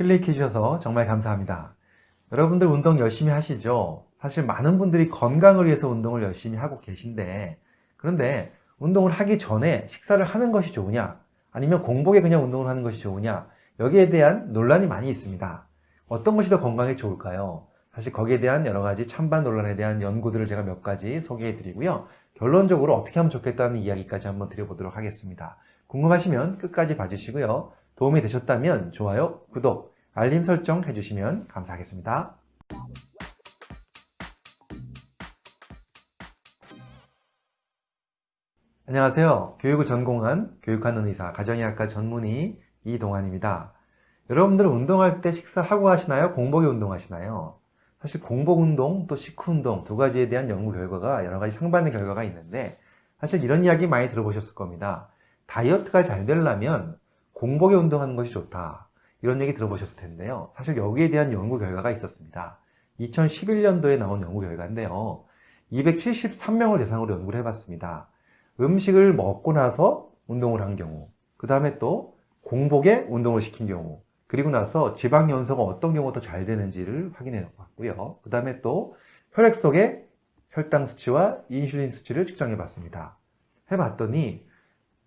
클릭해 주셔서 정말 감사합니다. 여러분들 운동 열심히 하시죠? 사실 많은 분들이 건강을 위해서 운동을 열심히 하고 계신데 그런데 운동을 하기 전에 식사를 하는 것이 좋으냐 아니면 공복에 그냥 운동을 하는 것이 좋으냐 여기에 대한 논란이 많이 있습니다. 어떤 것이 더 건강에 좋을까요? 사실 거기에 대한 여러 가지 찬반 논란에 대한 연구들을 제가 몇 가지 소개해 드리고요. 결론적으로 어떻게 하면 좋겠다는 이야기까지 한번 드려보도록 하겠습니다. 궁금하시면 끝까지 봐주시고요. 도움이 되셨다면 좋아요, 구독, 알림 설정 해주시면 감사하겠습니다. 안녕하세요. 교육을 전공한 교육하는 의사, 가정의학과 전문의 이동환입니다. 여러분들은 운동할 때 식사하고 하시나요? 공복에 운동하시나요? 사실 공복 운동 또 식후 운동 두 가지에 대한 연구 결과가 여러 가지 상반된 결과가 있는데 사실 이런 이야기 많이 들어보셨을 겁니다. 다이어트가 잘 되려면 공복에 운동하는 것이 좋다. 이런 얘기 들어보셨을 텐데요. 사실 여기에 대한 연구 결과가 있었습니다. 2011년도에 나온 연구 결과인데요. 273명을 대상으로 연구를 해봤습니다. 음식을 먹고 나서 운동을 한 경우, 그 다음에 또 공복에 운동을 시킨 경우, 그리고 나서 지방 연소가 어떤 경우가 더 잘 되는지를 확인해 봤고요. 그 다음에 또 혈액 속의 혈당 수치와 인슐린 수치를 측정해 봤습니다. 해봤더니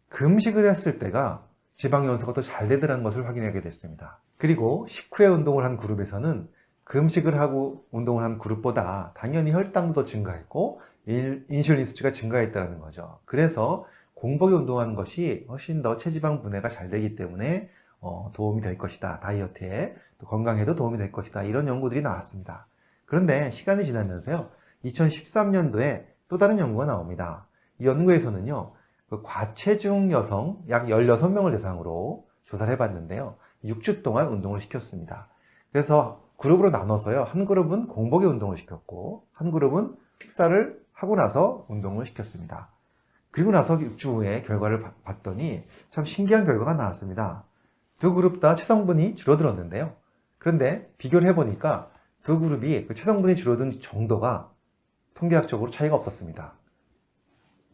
금식을 했을 때가 지방 연소가 더 잘 되더라는 것을 확인하게 됐습니다. 그리고 식후에 운동을 한 그룹에서는 금식을 하고 운동을 한 그룹보다 당연히 혈당도 더 증가했고 인슐린 수치가 증가했다는 거죠. 그래서 공복에 운동하는 것이 훨씬 더 체지방 분해가 잘 되기 때문에 어, 도움이 될 것이다. 다이어트에 또 건강에도 도움이 될 것이다. 이런 연구들이 나왔습니다. 그런데 시간이 지나면서요. 2013년도에 또 다른 연구가 나옵니다. 이 연구에서는요. 그 과체중 여성 약 16명을 대상으로 조사를 해봤는데요. 6주 동안 운동을 시켰습니다. 그래서 그룹으로 나눠서요. 한 그룹은 공복에 운동을 시켰고 한 그룹은 식사를 하고 나서 운동을 시켰습니다. 그리고 나서 6주 후에 결과를 봤더니 참 신기한 결과가 나왔습니다. 두 그룹 다 체성분이 줄어들었는데요. 그런데 비교를 해보니까 두 그룹이 그 체성분이 줄어든 정도가 통계학적으로 차이가 없었습니다.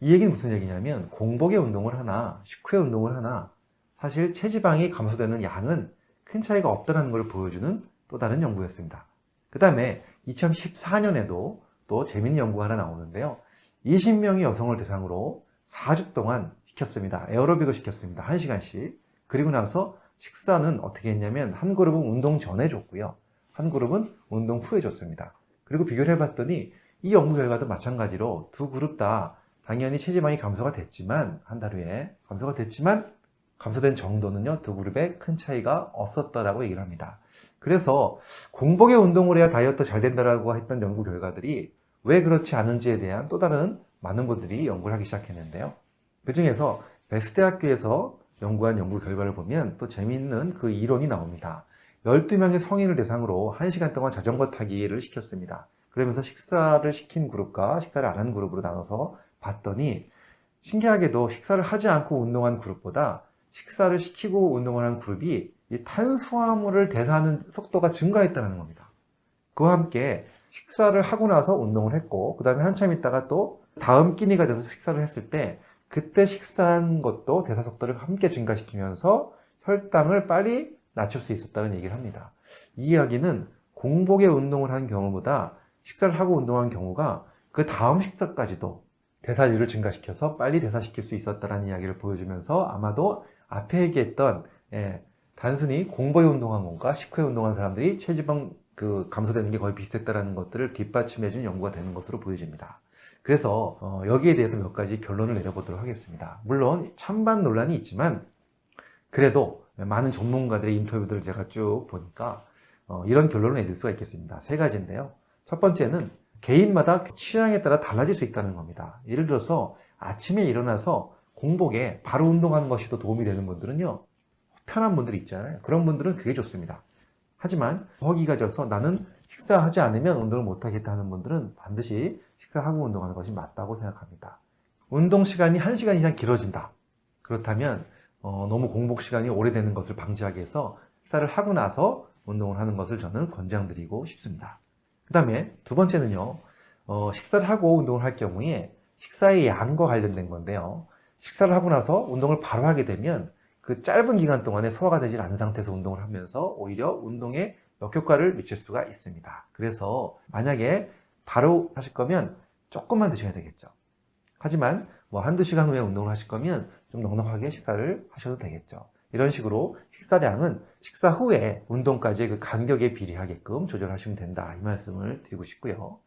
이 얘기는 무슨 얘기냐면 공복에 운동을 하나 식후에 운동을 하나 사실 체지방이 감소되는 양은 큰 차이가 없다는 걸 보여주는 또 다른 연구였습니다. 그 다음에 2014년에도 또 재밌는 연구가 하나 나오는데요. 20명의 여성을 대상으로 4주 동안 시켰습니다. 에어로빅을 시켰습니다. 1시간씩. 그리고 나서 식사는 어떻게 했냐면 한 그룹은 운동 전에 줬고요. 한 그룹은 운동 후에 줬습니다. 그리고 비교를 해봤더니 이 연구 결과도 마찬가지로 두 그룹 다 당연히 체지방이 감소가 됐지만 한 달 후에 감소가 됐지만 감소된 정도는요 두 그룹에 큰 차이가 없었다라고 얘기를 합니다. 그래서 공복에 운동을 해야 다이어트 잘 된다라고 했던 연구 결과들이 왜 그렇지 않은지에 대한 또 다른 많은 분들이 연구를 하기 시작했는데요. 그 중에서 베스트대학교에서 연구한 연구 결과를 보면 또 재미있는 그 이론이 나옵니다. 12명의 성인을 대상으로 1시간 동안 자전거 타기를 시켰습니다. 그러면서 식사를 시킨 그룹과 식사를 안 한 그룹으로 나눠서 봤더니 신기하게도 식사를 하지 않고 운동한 그룹보다 식사를 시키고 운동을 한 그룹이 이 탄수화물을 대사하는 속도가 증가했다는 겁니다. 그와 함께 식사를 하고 나서 운동을 했고 그 다음에 한참 있다가 또 다음 끼니가 돼서 식사를 했을 때 그때 식사한 것도 대사 속도를 함께 증가시키면서 혈당을 빨리 낮출 수 있었다는 얘기를 합니다. 이 이야기는 공복에 운동을 한 경우보다 식사를 하고 운동한 경우가 그 다음 식사까지도 대사율을 증가시켜서 빨리 대사시킬 수 있었다는 이야기를 보여주면서 아마도 앞에 얘기했던 예, 단순히 공복에 운동한 것과 식후에 운동한 사람들이 체지방 그 감소되는 게 거의 비슷했다는 것들을 뒷받침해 준 연구가 되는 것으로 보여집니다. 그래서 어, 여기에 대해서 몇 가지 결론을 내려보도록 하겠습니다. 물론 찬반 논란이 있지만 그래도 많은 전문가들의 인터뷰들을 제가 쭉 보니까 어, 이런 결론을 내릴 수가 있겠습니다. 세 가지인데요. 첫 번째는 개인마다 취향에 따라 달라질 수 있다는 겁니다. 예를 들어서 아침에 일어나서 공복에 바로 운동하는 것이 더 도움이 되는 분들은요. 편한 분들이 있잖아요. 그런 분들은 그게 좋습니다. 하지만 허기가 져서 나는 식사하지 않으면 운동을 못하겠다 하는 분들은 반드시 식사하고 운동하는 것이 맞다고 생각합니다. 운동 시간이 1시간 이상 길어진다. 그렇다면 어, 너무 공복 시간이 오래되는 것을 방지하기 위해서 식사를 하고 나서 운동을 하는 것을 저는 권장드리고 싶습니다. 그 다음에 두 번째는요. 어, 식사를 하고 운동을 할 경우에 식사의 양과 관련된 건데요. 식사를 하고 나서 운동을 바로 하게 되면 그 짧은 기간 동안에 소화가 되질 않은 상태에서 운동을 하면서 오히려 운동에 역효과를 미칠 수가 있습니다. 그래서 만약에 바로 하실 거면 조금만 드셔야 되겠죠. 하지만 뭐 한두 시간 후에 운동을 하실 거면 좀 넉넉하게 식사를 하셔도 되겠죠. 이런 식으로 식사량은 식사 후에 운동까지의 그 간격에 비례하게끔 조절하시면 된다. 이 말씀을 드리고 싶고요.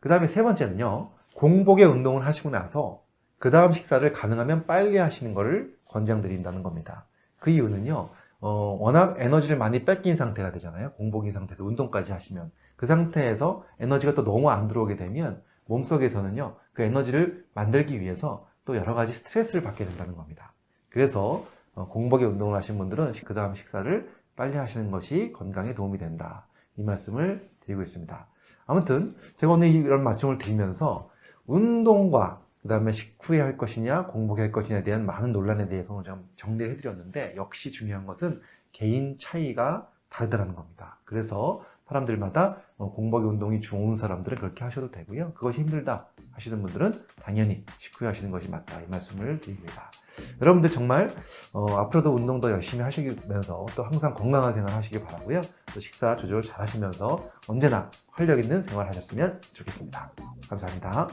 그 다음에 세 번째는요. 공복에 운동을 하시고 나서 그 다음 식사를 가능하면 빨리 하시는 것을 권장드린다는 겁니다. 그 이유는요. 어, 워낙 에너지를 많이 뺏긴 상태가 되잖아요. 공복인 상태에서 운동까지 하시면. 그 상태에서 에너지가 또 너무 안 들어오게 되면 몸속에서는요. 그 에너지를 만들기 위해서 또 여러 가지 스트레스를 받게 된다는 겁니다. 그래서 어, 공복에 운동을 하신 분들은 그 다음 식사를 빨리 하시는 것이 건강에 도움이 된다. 이 말씀을 드리고 있습니다. 아무튼 제가 오늘 이런 말씀을 드리면서 운동과 그 다음에 식후에 할 것이냐 공복에 할 것이냐에 대한 많은 논란에 대해서 좀 정리를 해드렸는데 역시 중요한 것은 개인 차이가 다르다는 겁니다. 그래서 사람들마다 어, 공복에 운동이 좋은 사람들은 그렇게 하셔도 되고요. 그것이 힘들다 하시는 분들은 당연히 식후에 하시는 것이 맞다 이 말씀을 드립니다. 여러분들 정말 어, 앞으로도 운동 더 열심히 하시면서 또 항상 건강한 생활 하시길 바라고요. 또 식사 조절 잘 하시면서 언제나 활력 있는 생활 하셨으면 좋겠습니다. 감사합니다.